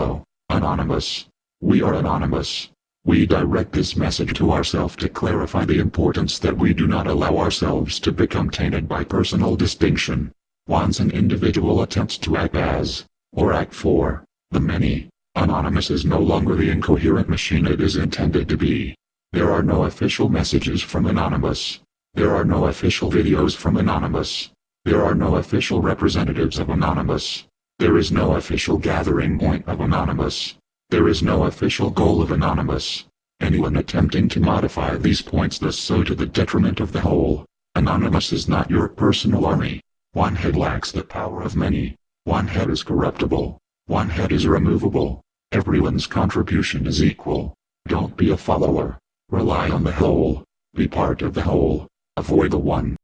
Hello, Anonymous. We are Anonymous. We direct this message to ourselves to clarify the importance that we do not allow ourselves to become tainted by personal distinction. Once an individual attempts to act as, or act for, the many, Anonymous is no longer the incoherent machine it is intended to be. There are no official messages from Anonymous. There are no official videos from Anonymous. There are no official representatives of Anonymous. There is no official gathering point of Anonymous. There is no official goal of Anonymous. Anyone attempting to modify these points does so to the detriment of the whole. Anonymous is not your personal army. One head lacks the power of many. One head is corruptible. One head is removable. Everyone's contribution is equal. Don't be a follower. Rely on the whole. Be part of the whole. Avoid the one.